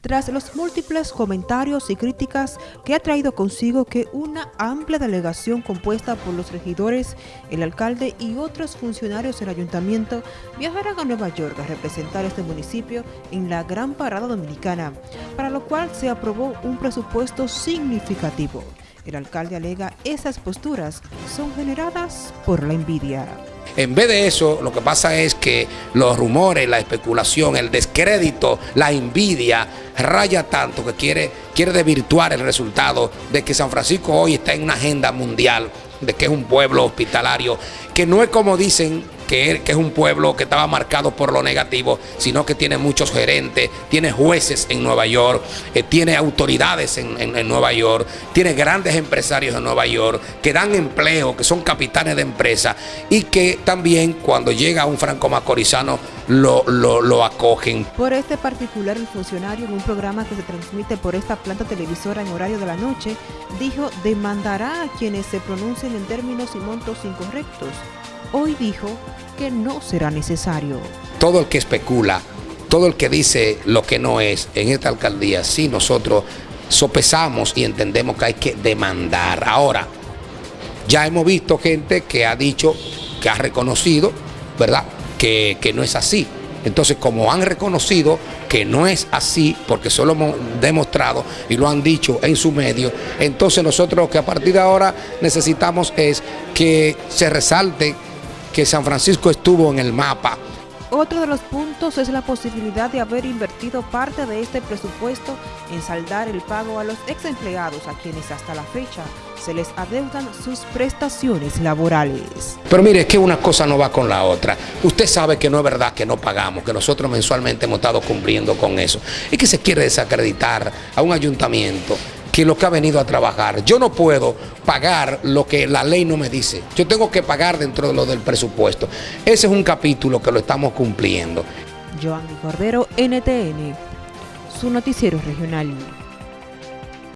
tras los múltiples comentarios y críticas que ha traído consigo que una amplia delegación compuesta por los regidores, el alcalde y otros funcionarios del ayuntamiento viajarán a Nueva York a representar este municipio en la Gran Parada Dominicana, para lo cual se aprobó un presupuesto significativo. El alcalde alega esas posturas son generadas por la envidia. En vez de eso, lo que pasa es que los rumores, la especulación, el descrédito, la envidia, raya tanto que quiere, quiere desvirtuar el resultado de que San Francisco hoy está en una agenda mundial, de que es un pueblo hospitalario, que no es como dicen que, es un pueblo que estaba marcado por lo negativo, sino que tiene muchos gerentes, tiene jueces en Nueva York, eh, tiene autoridades en, Nueva York, tiene grandes empresarios en Nueva York que dan empleo, que son capitanes de empresa y que también cuando llega un franco macorizano lo, lo, lo, acogen. Por este particular, el funcionario en un programa que se transmite por esta planta televisora en horario de la noche, dijo demandará a quienes se pronuncien en términos y montos incorrectos. Hoy dijo que no será necesario. Todo el que especula, todo el que dice lo que no es en esta alcaldía, sí nosotros sopesamos y entendemos que hay que demandar. Ahora, ya hemos visto gente que ha dicho, que ha reconocido, ¿verdad? Que, que no es así. Entonces, como han reconocido que no es así, porque solo hemos demostrado y lo han dicho en su medio, entonces nosotros lo que a partir de ahora necesitamos es que se resalte que San Francisco estuvo en el mapa. Otro de los puntos es la posibilidad de haber invertido parte de este presupuesto en saldar el pago a los ex empleados a quienes hasta la fecha se les adeudan sus prestaciones laborales. Pero mire, es que una cosa no va con la otra. Usted sabe que no es verdad que no pagamos, que nosotros mensualmente hemos estado cumpliendo con eso. Y que se quiere desacreditar a un ayuntamiento que lo que ha venido a trabajar. Yo no puedo pagar lo que la ley no me dice. Yo tengo que pagar dentro de lo del presupuesto. Ese es un capítulo que lo estamos cumpliendo. Joanny Cordero, NTN, su noticiero regional.